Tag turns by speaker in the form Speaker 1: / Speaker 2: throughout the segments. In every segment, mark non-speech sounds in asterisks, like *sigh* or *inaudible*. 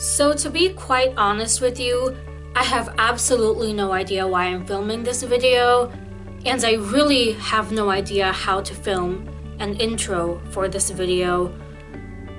Speaker 1: So to be quite honest with you, I have absolutely no idea why I'm filming this video, and I really have no idea how to film an intro for this video.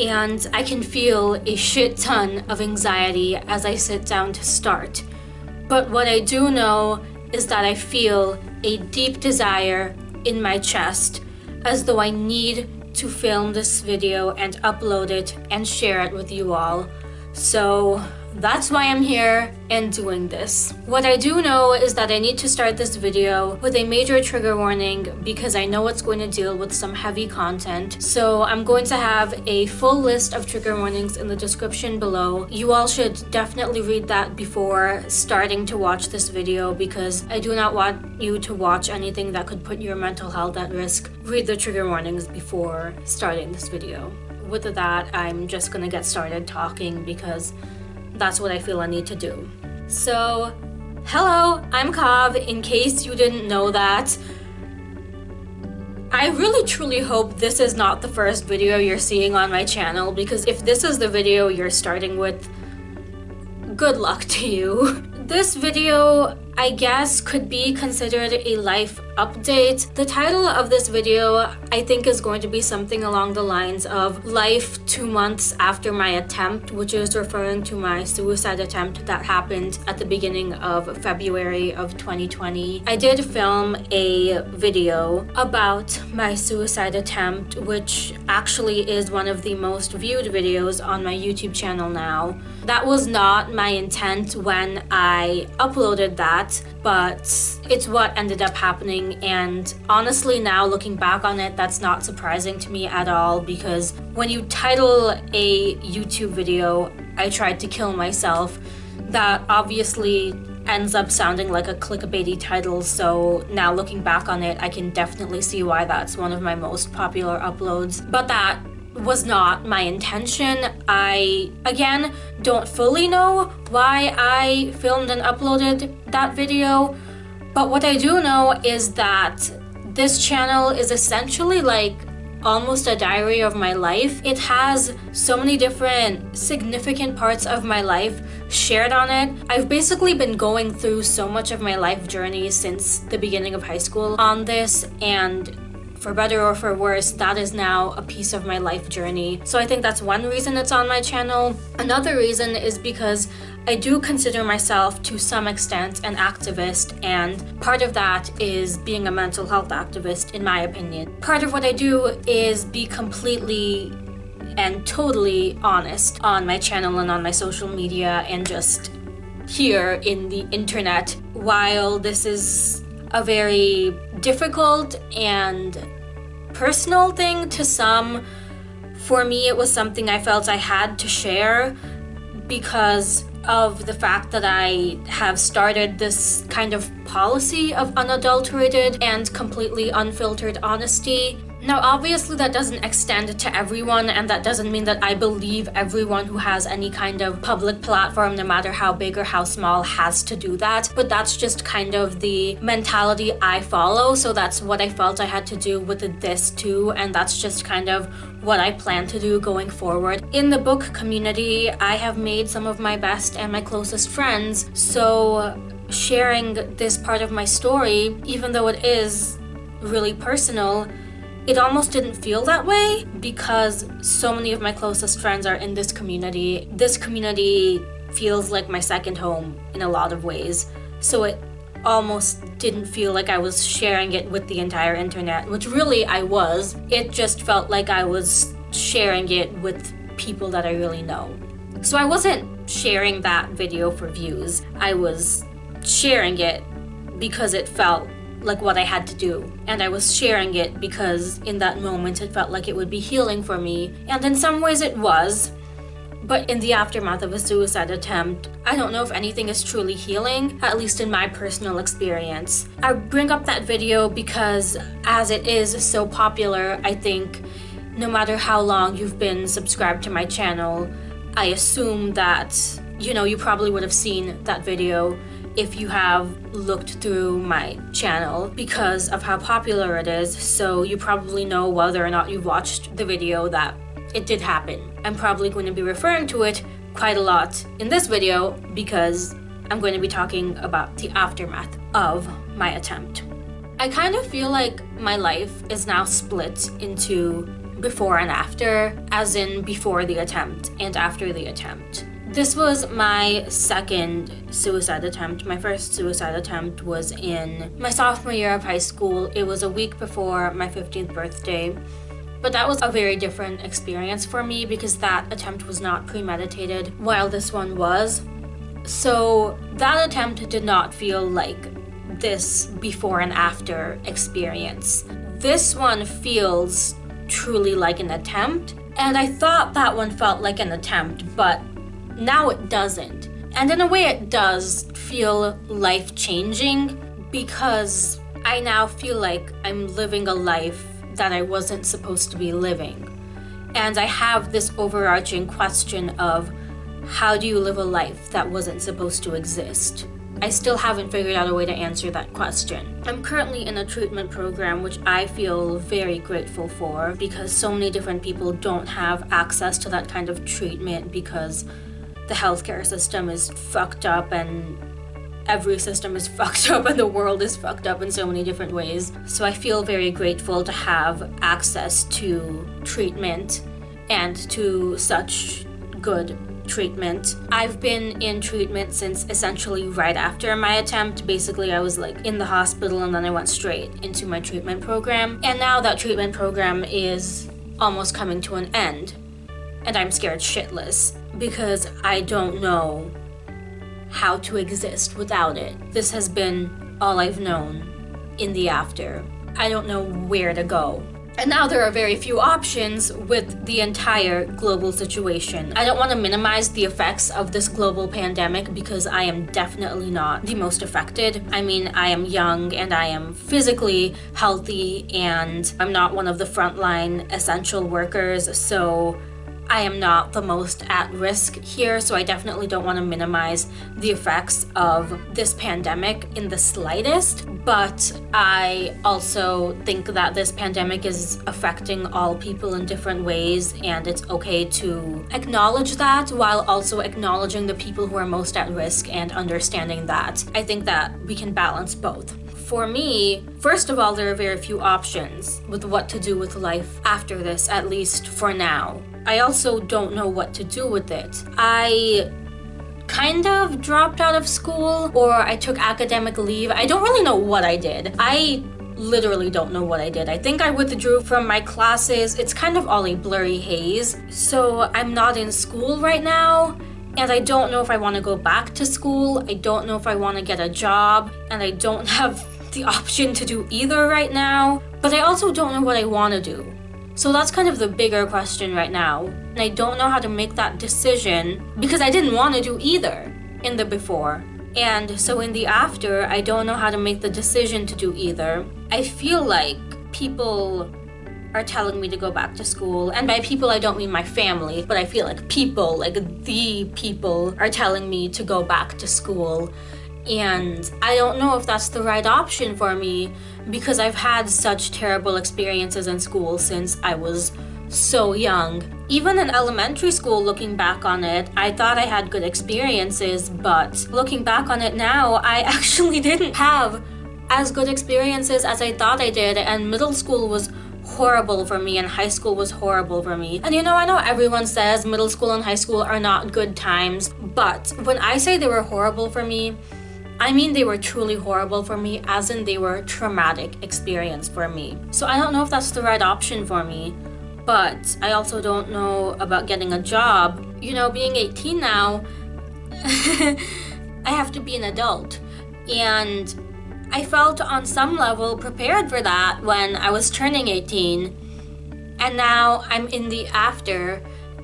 Speaker 1: And I can feel a shit ton of anxiety as I sit down to start. But what I do know is that I feel a deep desire in my chest as though I need to film this video and upload it and share it with you all. So that's why I'm here and doing this. What I do know is that I need to start this video with a major trigger warning because I know it's going to deal with some heavy content. So I'm going to have a full list of trigger warnings in the description below. You all should definitely read that before starting to watch this video because I do not want you to watch anything that could put your mental health at risk. Read the trigger warnings before starting this video. With that, I'm just gonna get started talking because that's what I feel I need to do. So, hello, I'm Kav, in case you didn't know that. I really truly hope this is not the first video you're seeing on my channel because if this is the video you're starting with, good luck to you. *laughs* This video I guess could be considered a life update. The title of this video I think is going to be something along the lines of life two months after my attempt which is referring to my suicide attempt that happened at the beginning of February of 2020. I did film a video about my suicide attempt which actually is one of the most viewed videos on my YouTube channel now. That was not my intent when I uploaded that but it's what ended up happening. And honestly, now looking back on it, that's not surprising to me at all because when you title a YouTube video, I tried to kill myself, that obviously ends up sounding like a clickbaity title. So now looking back on it I can definitely see why that's one of my most popular uploads. But that was not my intention. I, again, don't fully know why I filmed and uploaded that video, but what I do know is that this channel is essentially like almost a diary of my life. It has so many different significant parts of my life shared on it. I've basically been going through so much of my life journey since the beginning of high school on this and for better or for worse, that is now a piece of my life journey. So I think that's one reason it's on my channel. Another reason is because I do consider myself to some extent an activist and part of that is being a mental health activist in my opinion. Part of what I do is be completely and totally honest on my channel and on my social media and just here in the internet. While this is a very difficult and personal thing to some. For me, it was something I felt I had to share because of the fact that I have started this kind of policy of unadulterated and completely unfiltered honesty now, obviously that doesn't extend to everyone and that doesn't mean that I believe everyone who has any kind of public platform, no matter how big or how small, has to do that. But that's just kind of the mentality I follow. So that's what I felt I had to do with this too. And that's just kind of what I plan to do going forward. In the book community, I have made some of my best and my closest friends. So sharing this part of my story, even though it is really personal, it almost didn't feel that way because so many of my closest friends are in this community. This community feels like my second home in a lot of ways. So it almost didn't feel like I was sharing it with the entire internet, which really I was. It just felt like I was sharing it with people that I really know. So I wasn't sharing that video for views. I was sharing it because it felt like what I had to do. And I was sharing it because in that moment it felt like it would be healing for me. And in some ways it was. But in the aftermath of a suicide attempt, I don't know if anything is truly healing, at least in my personal experience. I bring up that video because as it is so popular, I think no matter how long you've been subscribed to my channel, I assume that, you know, you probably would have seen that video if you have looked through my channel because of how popular it is so you probably know whether or not you've watched the video that it did happen. I'm probably going to be referring to it quite a lot in this video because I'm going to be talking about the aftermath of my attempt. I kind of feel like my life is now split into before and after, as in before the attempt and after the attempt. This was my second suicide attempt. My first suicide attempt was in my sophomore year of high school. It was a week before my 15th birthday. But that was a very different experience for me because that attempt was not premeditated, while this one was. So that attempt did not feel like this before and after experience. This one feels truly like an attempt, and I thought that one felt like an attempt, but now it doesn't. And in a way, it does feel life changing because I now feel like I'm living a life that I wasn't supposed to be living. And I have this overarching question of how do you live a life that wasn't supposed to exist? I still haven't figured out a way to answer that question. I'm currently in a treatment program which I feel very grateful for because so many different people don't have access to that kind of treatment because the healthcare system is fucked up and every system is *laughs* fucked up and the world is fucked up in so many different ways. So I feel very grateful to have access to treatment and to such good treatment. I've been in treatment since essentially right after my attempt. Basically, I was like in the hospital and then I went straight into my treatment program. And now that treatment program is almost coming to an end and I'm scared shitless because I don't know how to exist without it. This has been all I've known in the after. I don't know where to go. And now there are very few options with the entire global situation. I don't want to minimize the effects of this global pandemic because I am definitely not the most affected. I mean, I am young and I am physically healthy and I'm not one of the frontline essential workers, so I am not the most at risk here, so I definitely don't want to minimize the effects of this pandemic in the slightest. But I also think that this pandemic is affecting all people in different ways, and it's okay to acknowledge that while also acknowledging the people who are most at risk and understanding that. I think that we can balance both. For me, first of all, there are very few options with what to do with life after this, at least for now. I also don't know what to do with it. I kind of dropped out of school or I took academic leave. I don't really know what I did. I literally don't know what I did. I think I withdrew from my classes. It's kind of all a blurry haze. So I'm not in school right now. And I don't know if I want to go back to school. I don't know if I want to get a job. And I don't *laughs* have the option to do either right now. But I also don't know what I want to do. So that's kind of the bigger question right now. And I don't know how to make that decision because I didn't want to do either in the before. And so in the after, I don't know how to make the decision to do either. I feel like people are telling me to go back to school. And by people, I don't mean my family, but I feel like people, like the people, are telling me to go back to school. And I don't know if that's the right option for me because I've had such terrible experiences in school since I was so young. Even in elementary school, looking back on it, I thought I had good experiences, but looking back on it now, I *laughs* actually didn't have as good experiences as I thought I did, and middle school was horrible for me and high school was horrible for me. And you know, I know everyone says middle school and high school are not good times, but when I say they were horrible for me, I mean they were truly horrible for me as in they were traumatic experience for me. So I don't know if that's the right option for me, but I also don't know about getting a job. You know, being 18 now, *laughs* I have to be an adult. And I felt on some level prepared for that when I was turning 18. And now I'm in the after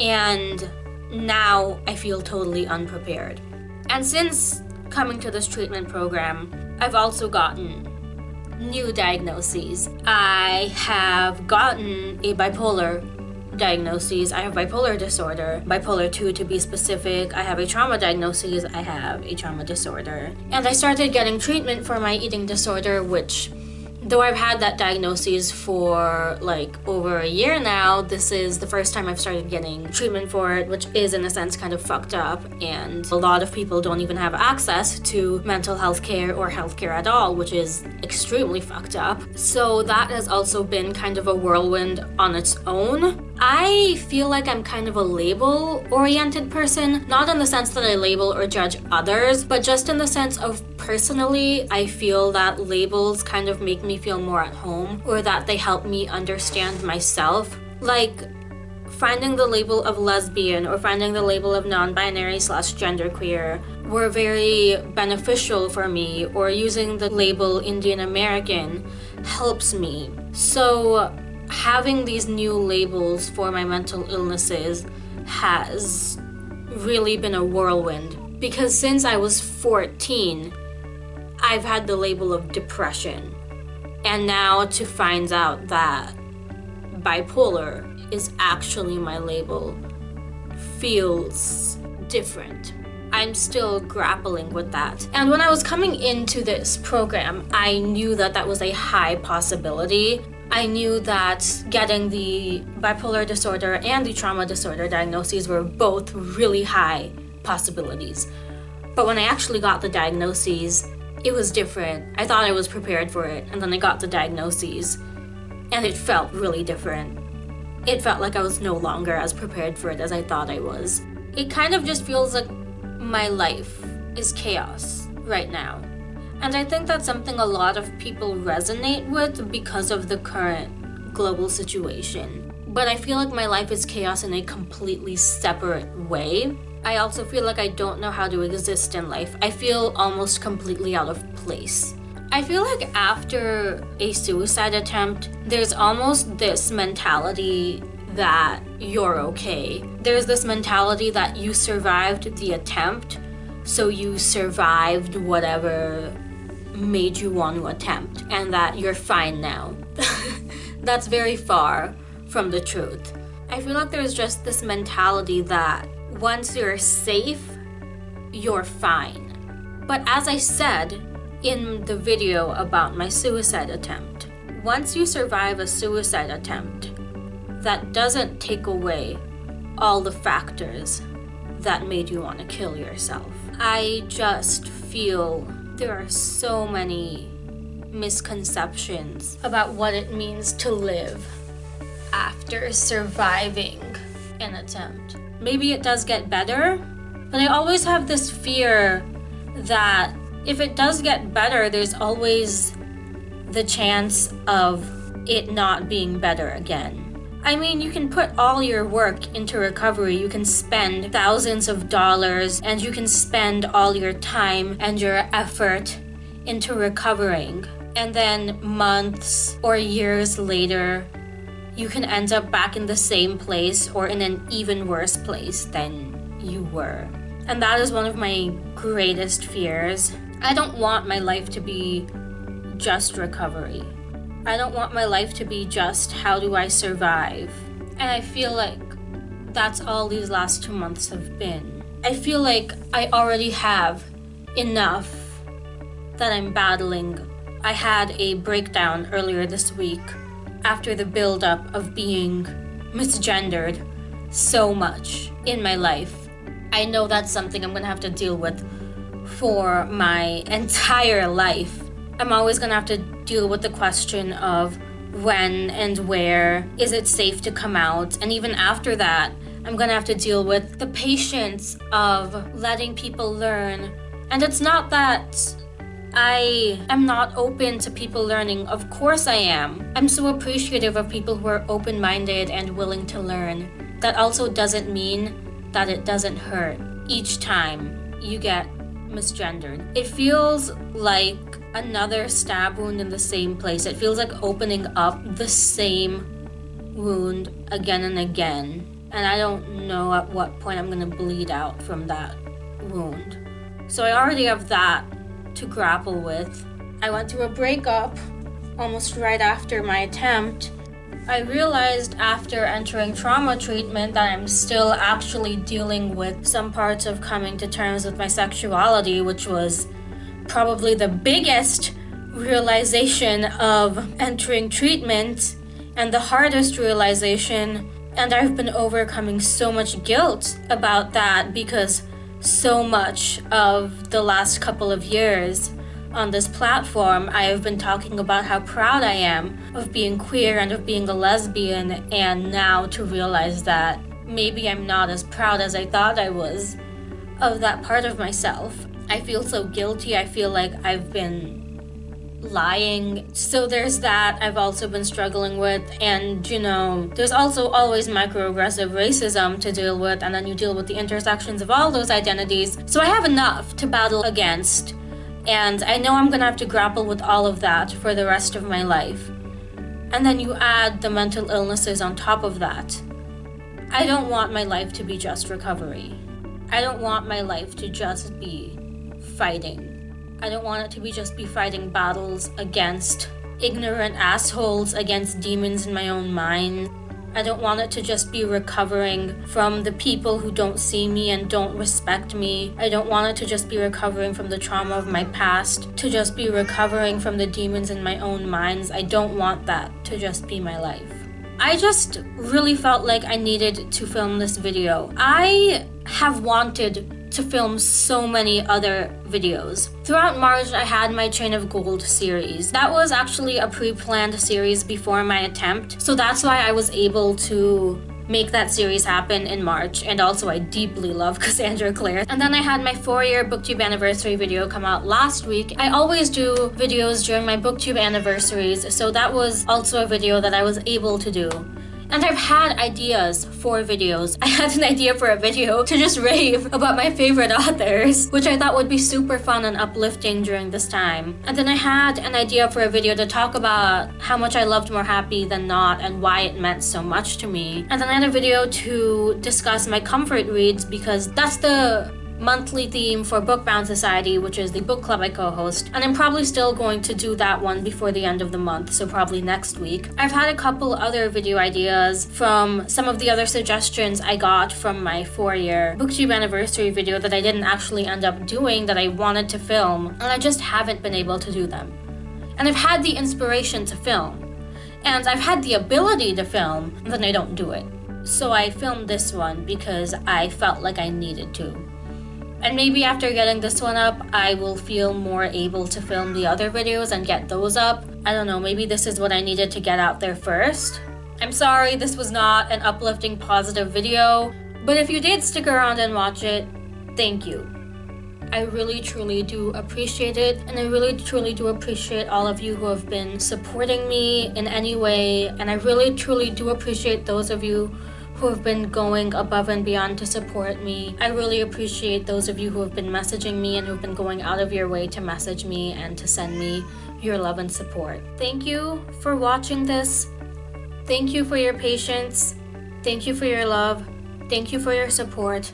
Speaker 1: and now I feel totally unprepared. And since coming to this treatment program, I've also gotten new diagnoses. I have gotten a bipolar diagnoses. I have bipolar disorder, bipolar 2 to be specific. I have a trauma diagnosis. I have a trauma disorder. And I started getting treatment for my eating disorder, which though I've had that diagnosis for like over a year now, this is the first time I've started getting treatment for it, which is in a sense kind of fucked up. And a lot of people don't even have access to mental health care or healthcare at all, which is extremely fucked up. So that has also been kind of a whirlwind on its own. I feel like I'm kind of a label oriented person, not in the sense that I label or judge others, but just in the sense of personally, I feel that labels kind of make me feel more at home or that they help me understand myself. Like, finding the label of lesbian or finding the label of non-binary slash genderqueer were very beneficial for me or using the label Indian American helps me. So having these new labels for my mental illnesses has really been a whirlwind because since I was 14 I've had the label of depression and now to find out that bipolar is actually my label feels different. I'm still grappling with that. And when I was coming into this program, I knew that that was a high possibility. I knew that getting the bipolar disorder and the trauma disorder diagnoses were both really high possibilities. But when I actually got the diagnoses, it was different. I thought I was prepared for it, and then I got the diagnoses, and it felt really different. It felt like I was no longer as prepared for it as I thought I was. It kind of just feels like my life is chaos right now. And I think that's something a lot of people resonate with because of the current global situation. But I feel like my life is chaos in a completely separate way. I also feel like I don't know how to exist in life. I feel almost completely out of place. I feel like after a suicide attempt, there's almost this mentality that you're okay. There's this mentality that you survived the attempt, so you survived whatever made you want to attempt, and that you're fine now. *laughs* That's very far from the truth. I feel like there's just this mentality that once you're safe, you're fine. But as I said, in the video about my suicide attempt. Once you survive a suicide attempt, that doesn't take away all the factors that made you want to kill yourself. I just feel there are so many misconceptions about what it means to live after surviving an attempt. Maybe it does get better, but I always have this fear that if it does get better, there's always the chance of it not being better again. I mean, you can put all your work into recovery. You can spend thousands of dollars and you can spend all your time and your effort into recovering. And then months or years later, you can end up back in the same place or in an even worse place than you were. And that is one of my greatest fears I don't want my life to be just recovery. I don't want my life to be just how do I survive. And I feel like that's all these last two months have been. I feel like I already have enough that I'm battling. I had a breakdown earlier this week after the buildup of being misgendered so much in my life. I know that's something I'm gonna have to deal with for my *laughs* entire life. I'm always gonna have to deal with the question of when and where is it safe to come out. And even after that, I'm gonna have to deal with the patience of letting people learn. And it's not that I am not open to people learning. Of course I am. I'm so appreciative of people who are open minded and willing to learn. That also doesn't mean that it doesn't hurt each time you get misgendered. It feels like another stab wound in the same place. It feels like opening up the same wound again and again. And I don't know at what point I'm gonna bleed out from that wound. So I already have that to grapple with. I went through a breakup almost right after my attempt I realized after entering trauma treatment that I'm still actually dealing with some parts of coming to terms with my sexuality, which was probably the biggest realization of entering treatment and the hardest realization. And I've been overcoming so much guilt about that because so much of the last couple of years on this platform, I have been talking about how proud I am of being queer and of being a lesbian, and now to realize that maybe I'm not as proud as I thought I was of that part of myself. I feel so guilty. I feel like I've been lying. So there's that I've also been struggling with. And, you know, there's also always microaggressive racism to deal with, and then you deal with the intersections of all those identities. So I have enough to battle against. And I know I'm gonna have to grapple with all of that for the rest of my life. And then you add the mental illnesses on top of that. I don't want my life to be just recovery. I don't want my life to just be fighting. I don't want it to be just be fighting battles against ignorant assholes, against demons in my own mind. I don't want it to just be recovering from the people who don't see me and don't respect me. I don't want it to just be recovering from the trauma of my past, to just be recovering from the demons in my own minds. I don't want that to just be my life. I just really felt like I needed to film this video. I have wanted to film so many other videos. Throughout March, I had my Chain of Gold series. That was actually a pre-planned series before my attempt, so that's why I was able to make that series happen in March and also I deeply love *laughs* Cassandra Clare. And then I had my four year booktube anniversary video come out last week. I always do videos during my booktube anniversaries so that was also a video that I was able to do. And I've had ideas for videos. I had an idea for a video to just rave about my favorite authors, which I thought would be super fun and uplifting during this time. And then I had an idea for a video to talk about how much I loved More Happy Than Not and why it meant so much to me. And then I had a video to discuss my comfort reads because that's the monthly theme for Bookbound Society, which is the book club I co-host, and I'm probably still going to do that one before the end of the month, so probably next week. I've had a couple other video ideas from some of the other suggestions I got from my four-year booktube anniversary video that I didn't actually end up doing that I wanted to film, and I just haven't been able to do them. And I've had the inspiration to film, and I've had the ability to film, then I don't do it. So I filmed this one because I felt like I needed to. And maybe after getting this one up, I will feel more able to film the other videos and get those up. I don't know, maybe this is what I needed to get out there first. I'm sorry this was not an uplifting positive video, but if you did stick around and watch it, thank you. I really truly do appreciate it and I really truly do appreciate all of you who have been supporting me in any way and I really truly do appreciate those of you who have been going above and beyond to support me. I really appreciate those of you who have been messaging me and who've been going out of your way to message me and to send me your love and support. Thank you for watching this. Thank you for your patience. Thank you for your love. Thank you for your support.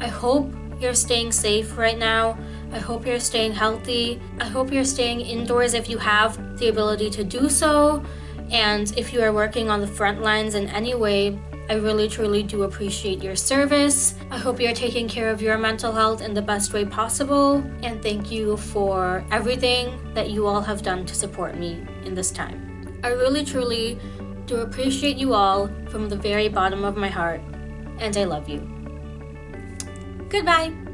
Speaker 1: I hope you're staying safe right now. I hope you're staying healthy. I hope you're staying indoors if you have the ability to do so. And if you are working on the front lines in any way, I really truly do appreciate your service. I hope you're taking care of your mental health in the best way possible. And thank you for everything that you all have done to support me in this time. I really truly do appreciate you all from the very bottom of my heart. And I love you. Goodbye.